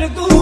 कर दूँ